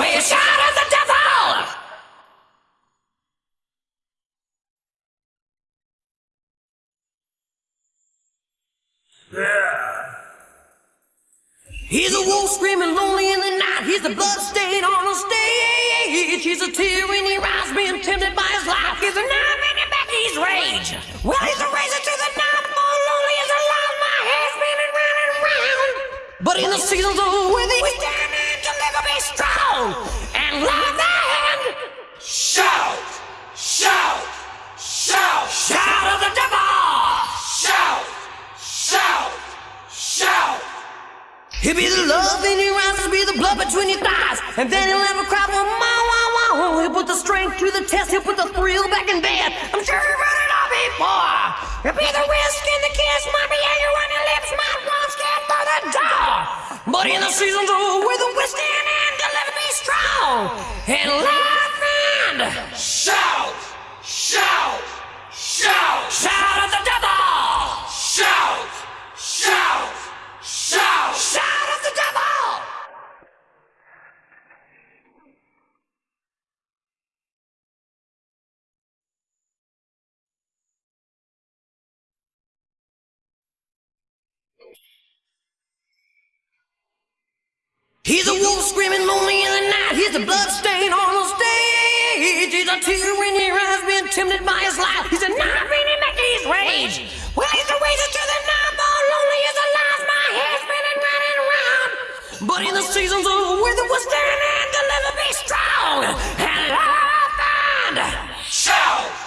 Shout at the devil! He's a wolf screaming lonely in the night. He's the blood stain on the stage. He's a tear in your eyes, being tempted by his life. He's a knife in your back, he's rage. Well, he's a razor to the knife, more lonely as a life. My hair's spinning round and round. But in the seasons of winter, we stand to be strong and love hand. Shout! Shout! Shout! Shout of the devil! Shout! Shout! Shout! He'll be the love in your eyes, he'll be the blood between your thighs, and then he'll have a cry for wow, wow, wow. He'll put the strength to the test, he'll put the thrill back in bed. I'm sure you've it all before. He'll be the whisk and the kiss, might be anger on your lips, might run scared for the door. But in the seasons of and laugh and Shout! Shout! Shout! shout at the devil! Shout! Shout! Shout! Shout at the devil! He's a wolf screaming is a blood stain on the stage. He's a tear in your eyes been tempted by his life. He's a knife in him his rage. Well, he's the razor to the knife, all lonely as a life. My head's spinning round and round. But in the seasons of weather, we're standing, deliver be strong. And love I find. Shout!